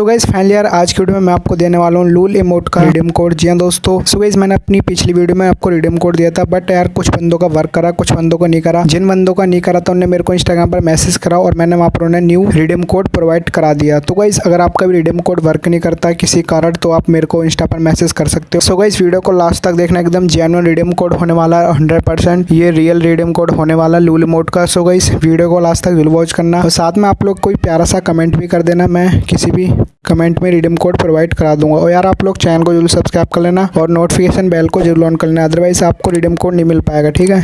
तो guys finally यार, आज की वीडियो में मैं आपको देने वाला हूँ लूल इमोट का रिडीम कोड जी हाँ दोस्तों सो गाइज़ मैंने अपनी पिछली वीडियो में आपको रिडीम कोड दिया था बट यार, कुछ बंदों का वर्क करा, कुछ बंदों को नहीं करा। जिन बंदों का नहीं करा था उन्होंने मेरे को इंस्टाग्राम पर मैसेज करा और मैंने वहाँ पर उन्हें न्यू रिडीम कोड प्रोवाइड करा दिया। तो गाइज़ अगर आपका भी रिडीम कोड वर्क नहीं करता किसी कारण तो आप मेरे को इंस्टा पर मैसेज कर सकते हो। सो गाइज़ वीडियो को लास्ट तक देखना एकदम जेनुअन रिडीम कोड होने वाला है हंड्रेड ये रियल रिडीम कोड होने वाला लूल इमोट का। सो गाइज़ वीडियो को लास्ट तक ज़रूर वॉच करना। साथ में आप लोग कोई प्यारा सा कमेंट भी कर देना, मैं किसी भी कमेंट में रिडीम कोड प्रोवाइड करा दूँगा। और यार, आप लोग चैनल को ज़रूर सब्सक्राइब कर लेना और नोटिफिकेशन बेल को ज़रूर ऑन कर लेना। अदरवाइज़ आपको रिडीम कोड नहीं मिल पाएगा, ठीक है?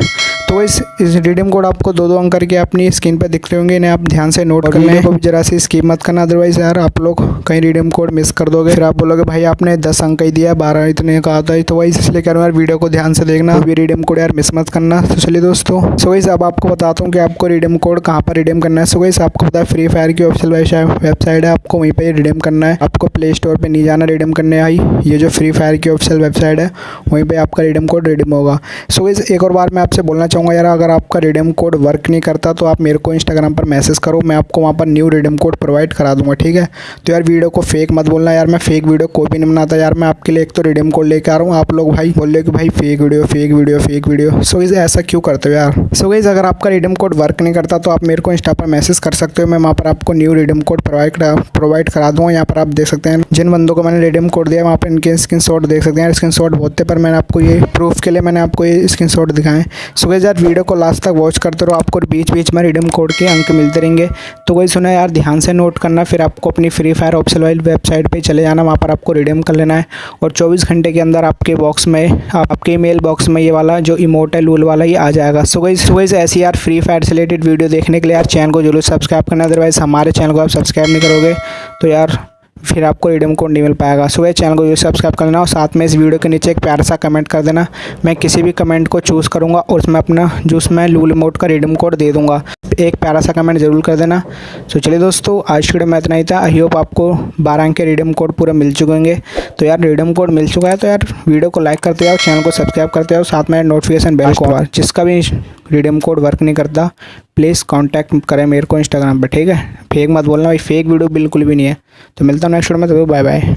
तो इस इस रिडीम कोड आपको दो दो अंक करके अपनी स्क्रीन पर दिख रहे होंगे इन्हें आप ध्यान से नोट कर लें को जरा सी स्कीम मत करना अदरवाइज़ यार आप लोग कहीं रिडीम कोड मिस कर दोगे। फिर आप बोलोगे भाई आपने दस अंक ही दिया बारह इतने कहा था तो वही इसलिए कह रहा हूँ यार वीडियो को ध्यान से देखना अभी रिडीम कोड यार मिस मत करना। तो चलिए दोस्तों सो वैसे अब आपको बताता हूँ कि आपको रिडीम कोड कहाँ पर रिडीम करना है। सो वैसे आपको पता है फ्री फायर की ऑफिशियल वेबसाइट है आपको वहीं पर रिडीम करना है। आपको प्ले स्टोर पर नहीं जाना रिडीम करने आई। ये जो फ्री फायर की ऑफिशियल वेबसाइट है वहीं पर आपका रिडीम कोड रिडीम होगा। सो वैसे एक और बार मैं आपसे बोलना चाहूँगा यार, अगर आपका रिडीम कोड वर्क नहीं करता तो आप मेरे को इंस्टाग्राम पर मैसेज करो, मैं आपको वहाँ पर न्यू रिडीम कोड प्रोवाइड करा दूँगा, ठीक है? तो यार वीडियो को फेक मत बोलना यार, मैं फेक वीडियो कोई भी नहीं बनाता यार, मैं आपके लिए एक तो रिडीम कोड लेकर आ रहा हूँ, आप लोग भाई बोल रहे कि भाई fake video fake video fake video so इसे ऐसा क्यों करते हो यार? सो गई अगर आपका रिडीम कोड वर्क नहीं करता तो आप मेरे को इंस्टा पर मैसेज कर सकते हो, मैं वहाँ पर आपको new redeem code provide provide करा दूँगा, यहाँ पर आप देख सकते हैं, जिन बंदों को मैंने रिडीम कोड दिया वहाँ पर इनके स्क्रीन देख सकते हैं स्क्रीन शॉट बहुत पर मैंने आपको ये प्रूफ के लिए मैंने आपको ये स्क्रीन दिखाएँ सो यार वीडियो को लास्ट तक वॉच करते रहो। आपको बीच बीच में रिडीम कोड के अंक मिलते रहेंगे। तो वही सुना यार, ध्यान से नोट करना। फिर आपको अपनी फ्री फायर ऑप्शन वाली वेबसाइट पे चले जाना। वहाँ पर आपको रिडीम कर लेना है। और 24 घंटे के अंदर आपके बॉक्स में, आपके ईमेल बॉक्स में ये वाला, जो इमोट है लूल वाला, ये आ जाएगा। सो सुबह से ऐसी यार फ्री फायर से रिलेटेड वीडियो देखने के लिए यार चैनल को ज़रूर सब्सक्राइब करना। अदरवाइज़ हमारे चैनल को आप सब्सक्राइब नहीं करोगे। तो यार फिर आपको रिडीम कोड नहीं मिल पाएगा। सो चैनल को यूँ सब्सक्राइब कर लेना और साथ में इस वीडियो के नीचे एक प्यार सा कमेंट कर देना। मैं किसी भी कमेंट को चूज़ करूँगा और उसमें अपना जो उसमें लूल मोड का रिडीम कोड दे दूँगा। एक प्यारा सा कमेंट ज़रूर कर देना। तो चलिए दोस्तों आज की वीडियो में इतना ही था। आई होप आपको बारह अंक के रिडीम कोड पूरे मिल चुके होंगे। तो यार रिडीम कोड मिल चुका है तो यार वीडियो को लाइक करते जाओ चैनल को सब्सक्राइब करते जाओ साथ में नोटिफिकेशन बेल को जिसका भी रिडीम कोड वर्क नहीं करता प्लीज़ कांटेक्ट करें मेरे को इंस्टाग्राम पर ठीक है? फेक मत बोलना भाई फेक वीडियो बिल्कुल भी नहीं है। तो मिलता हूँ नेक्स्ट वीडियो में तो बाय बाय